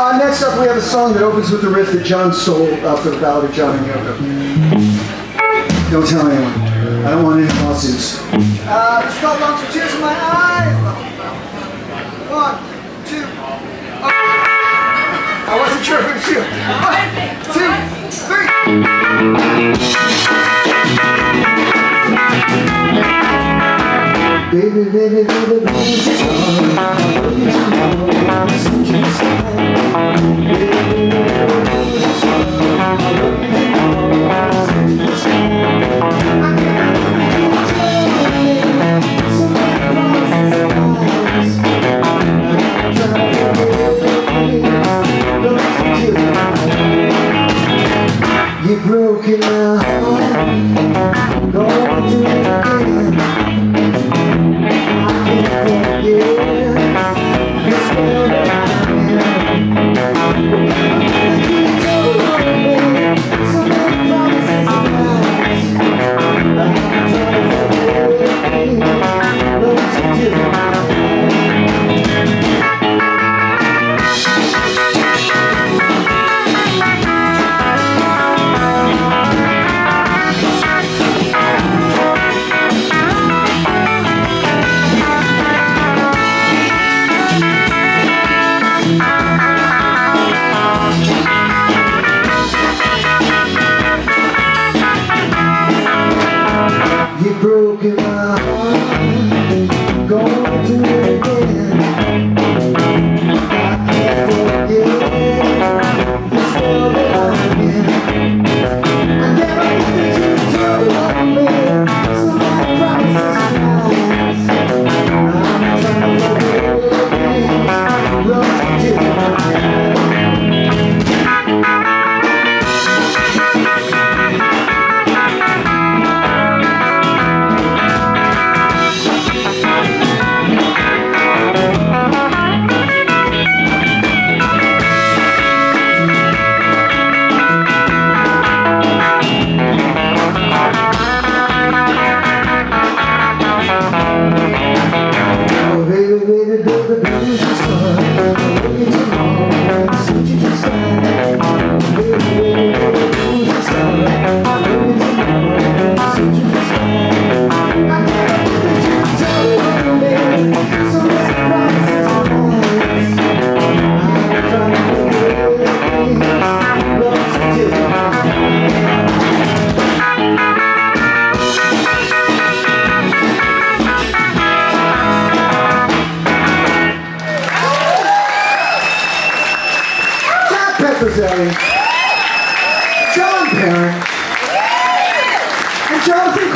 Uh, next up, we have a song that opens with the riff that John stole uh, for the Ballad of John and Yoko. Don't tell anyone. I don't want any lawsuits. Uh, it's called Lungs for Tears in My Eyes. One, two. Oh. I wasn't sure if it was you. One, two, three. Baby, baby, baby, baby, baby, baby, baby, baby, baby, Baby, baby, baby, baby, You broke my heart, my heart representing John Parent and Jonathan.